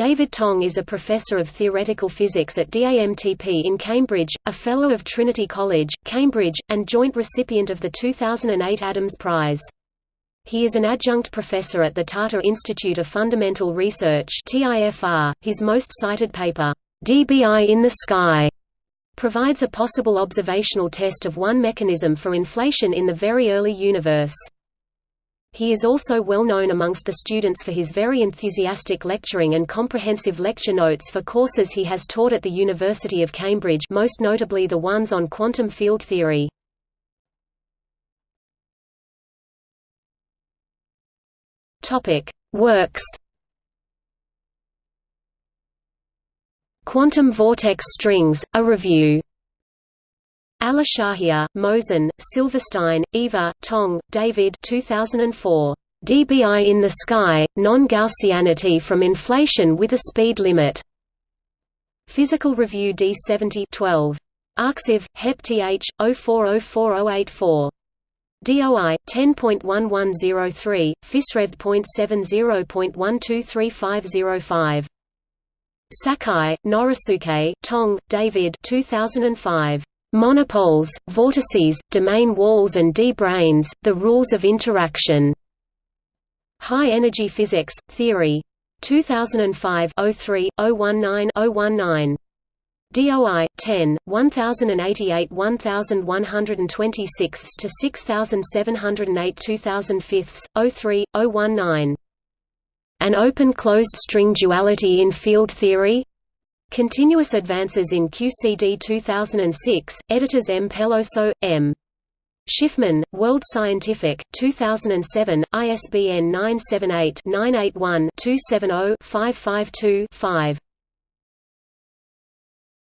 David Tong is a professor of theoretical physics at DAMTP in Cambridge, a Fellow of Trinity College, Cambridge, and joint recipient of the 2008 Adams Prize. He is an adjunct professor at the Tata Institute of Fundamental Research His most cited paper, DBI in the Sky, provides a possible observational test of one mechanism for inflation in the very early universe. He is also well known amongst the students for his very enthusiastic lecturing and comprehensive lecture notes for courses he has taught at the University of Cambridge most notably the ones on quantum field theory. Works Quantum vortex strings, a review Shahia, Mohsen, Silverstein, Eva, Tong, David 2004. DBI in the Sky, Non-Gaussianity from Inflation with a Speed Limit. Physical Review D70 12. Arxiv, Hep Th, 040484. DOI 10.1103, PhysRev.70.123505. Sakai, Norisuke, Tong, David 2005. Monopoles, vortices, domain walls and d-branes, the rules of interaction. High-energy physics, theory. 2005 03, 019 019. DOI 10 1088 1126 to 6708 2005 03 019 An open closed string duality in field theory Continuous Advances in QCD 2006, editors M. Peloso, M. Shifman, World Scientific, 2007, ISBN 978-981-270-552-5.